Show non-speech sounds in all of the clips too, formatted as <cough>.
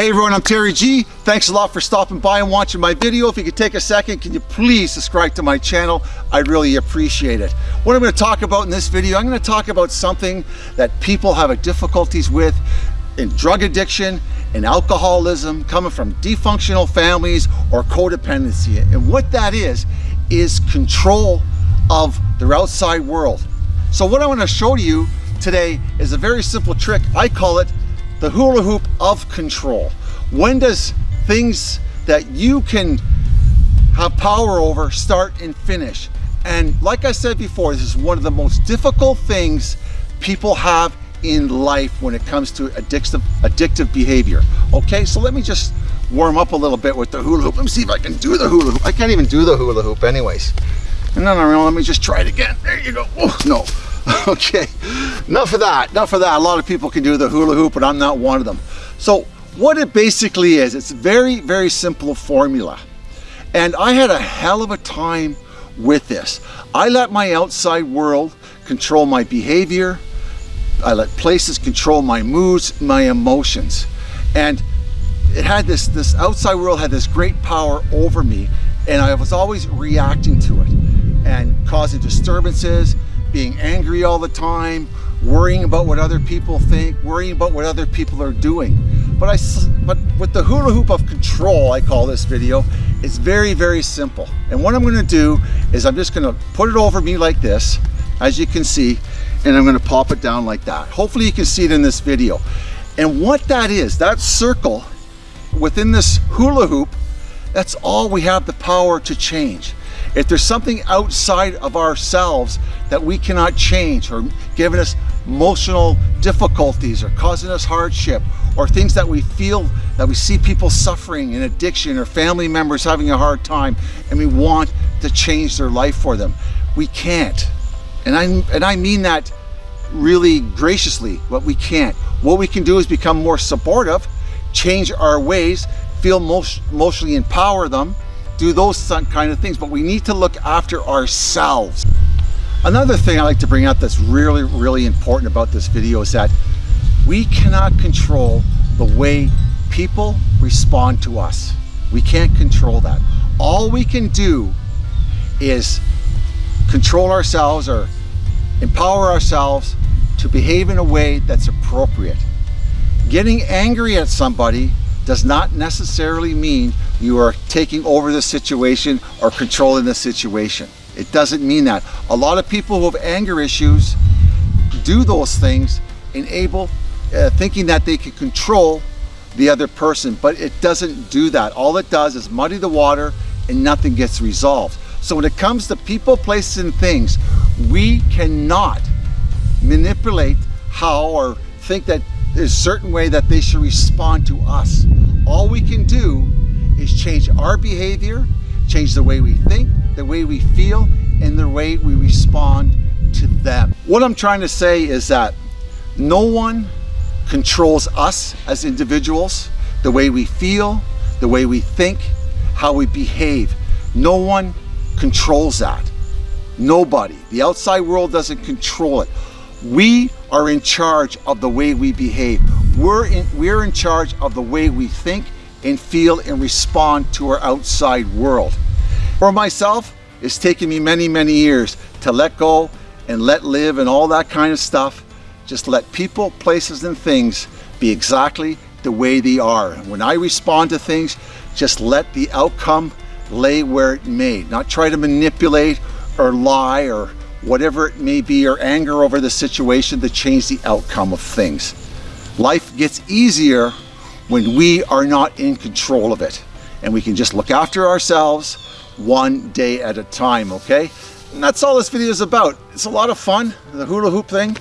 Hey everyone, I'm Terry G. Thanks a lot for stopping by and watching my video. If you could take a second, can you please subscribe to my channel? I'd really appreciate it. What I'm going to talk about in this video, I'm going to talk about something that people have difficulties with in drug addiction and alcoholism coming from dysfunctional families or codependency. And what that is, is control of their outside world. So what I want to show you today is a very simple trick. I call it the hula hoop of control. When does things that you can have power over start and finish? And like I said before, this is one of the most difficult things people have in life when it comes to addictive, addictive behavior. Okay, so let me just warm up a little bit with the hula hoop. Let me see if I can do the hula hoop. I can't even do the hula hoop anyways. No, no, no, let me just try it again. There you go. Oh, no. <laughs> okay, enough of that, enough of that. A lot of people can do the hula hoop, but I'm not one of them. So what it basically is, it's very, very simple formula. And I had a hell of a time with this. I let my outside world control my behavior. I let places control my moods, my emotions. And it had this, this outside world had this great power over me and I was always reacting to it and causing disturbances being angry all the time, worrying about what other people think, worrying about what other people are doing. But I, but with the hula hoop of control, I call this video, it's very, very simple. And what I'm gonna do is I'm just gonna put it over me like this, as you can see, and I'm gonna pop it down like that. Hopefully you can see it in this video. And what that is, that circle within this hula hoop, that's all we have the power to change. If there's something outside of ourselves that we cannot change or giving us emotional difficulties or causing us hardship or things that we feel that we see people suffering in addiction or family members having a hard time and we want to change their life for them. We can't. And I, and I mean that really graciously, what we can't. What we can do is become more supportive, change our ways, feel most, emotionally empower them, do those kind of things, but we need to look after ourselves. Another thing I like to bring up that's really, really important about this video is that we cannot control the way people respond to us. We can't control that. All we can do is control ourselves or empower ourselves to behave in a way that's appropriate. Getting angry at somebody does not necessarily mean you are taking over the situation or controlling the situation. It doesn't mean that. A lot of people who have anger issues do those things enable uh, thinking that they can control the other person, but it doesn't do that. All it does is muddy the water and nothing gets resolved. So when it comes to people, places, and things, we cannot manipulate how or think that there's a certain way that they should respond to us. All we can do is change our behavior, change the way we think, the way we feel, and the way we respond to them. What I'm trying to say is that no one controls us as individuals, the way we feel, the way we think, how we behave. No one controls that. Nobody. The outside world doesn't control it. We are in charge of the way we behave. We're in, we're in charge of the way we think and feel and respond to our outside world. For myself, it's taken me many, many years to let go and let live and all that kind of stuff. Just let people, places, and things be exactly the way they are. When I respond to things, just let the outcome lay where it may. Not try to manipulate or lie or whatever it may be or anger over the situation to change the outcome of things. Life gets easier when we are not in control of it and we can just look after ourselves one day at a time, okay? And that's all this video is about. It's a lot of fun, the hula hoop thing.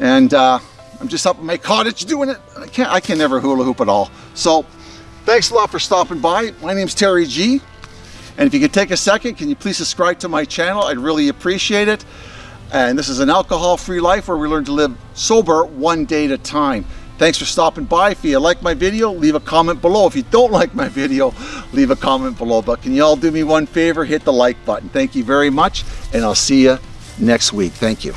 And uh, I'm just up in my cottage doing it. I can't, I can never hula hoop at all. So thanks a lot for stopping by. My name's Terry G. And if you could take a second, can you please subscribe to my channel? I'd really appreciate it. And this is an alcohol-free life where we learn to live sober one day at a time. Thanks for stopping by. If you like my video, leave a comment below. If you don't like my video, leave a comment below. But can you all do me one favor? Hit the like button. Thank you very much, and I'll see you next week. Thank you.